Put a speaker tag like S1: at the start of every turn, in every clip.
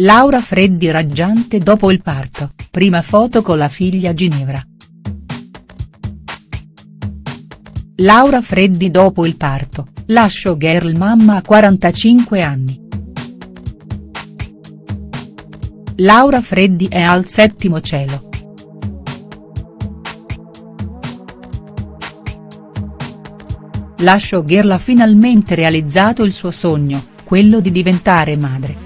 S1: Laura Freddi raggiante dopo il parto, prima foto con la figlia Ginevra. Laura Freddi dopo il parto, la showgirl mamma a 45 anni. Laura Freddi è al settimo cielo. La showgirl ha finalmente realizzato il suo sogno, quello di diventare madre.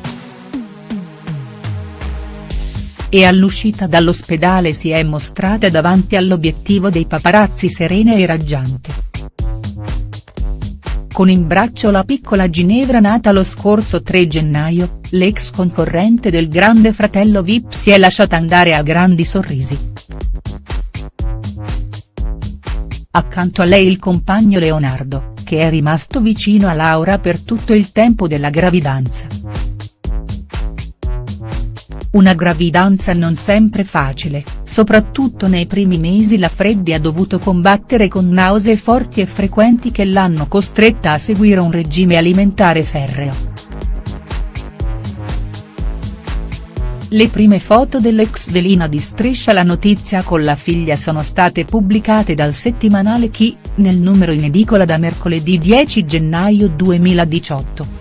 S1: E all'uscita dall'ospedale si è mostrata davanti all'obiettivo dei paparazzi serena e raggiante. Con in braccio la piccola Ginevra nata lo scorso 3 gennaio, l'ex concorrente del grande fratello Vip si è lasciata andare a grandi sorrisi. Accanto a lei il compagno Leonardo, che è rimasto vicino a Laura per tutto il tempo della gravidanza. Una gravidanza non sempre facile, soprattutto nei primi mesi la Freddi ha dovuto combattere con nausee forti e frequenti che l'hanno costretta a seguire un regime alimentare ferreo. Le prime foto dell'ex velina di Striscia la notizia con la figlia sono state pubblicate dal settimanale Chi, nel numero in edicola da mercoledì 10 gennaio 2018.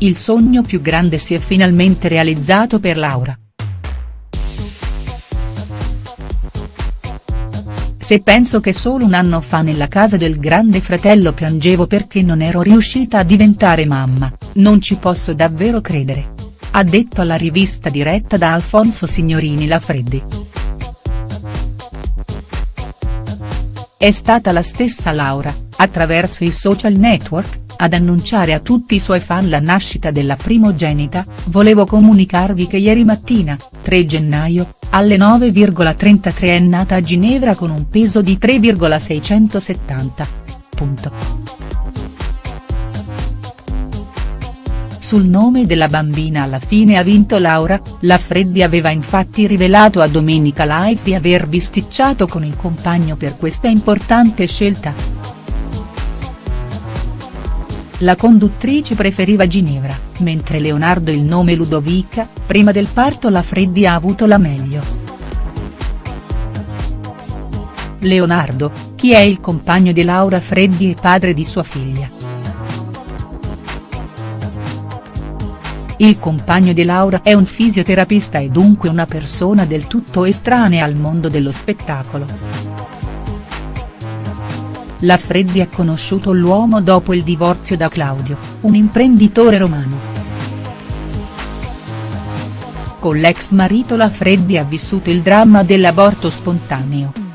S1: Il sogno più grande si è finalmente realizzato per Laura. Se penso che solo un anno fa nella casa del grande fratello piangevo perché non ero riuscita a diventare mamma, non ci posso davvero credere. Ha detto alla rivista diretta da Alfonso Signorini la Freddi. È stata la stessa Laura, attraverso i social network, ad annunciare a tutti i suoi fan la nascita della primogenita, volevo comunicarvi che ieri mattina, 3 gennaio, alle 9,33 è nata a Ginevra con un peso di 3,670. Punto. Sul nome della bambina alla fine ha vinto Laura, la Freddi aveva infatti rivelato a Domenica Life di aver bisticciato con il compagno per questa importante scelta. La conduttrice preferiva Ginevra, mentre Leonardo il nome Ludovica, prima del parto la Freddi ha avuto la meglio. Leonardo, chi è il compagno di Laura Freddi e padre di sua figlia. Il compagno di Laura è un fisioterapista e dunque una persona del tutto estranea al mondo dello spettacolo. La Freddi ha conosciuto l'uomo dopo il divorzio da Claudio, un imprenditore romano. Con l'ex marito la Freddi ha vissuto il dramma dell'aborto spontaneo.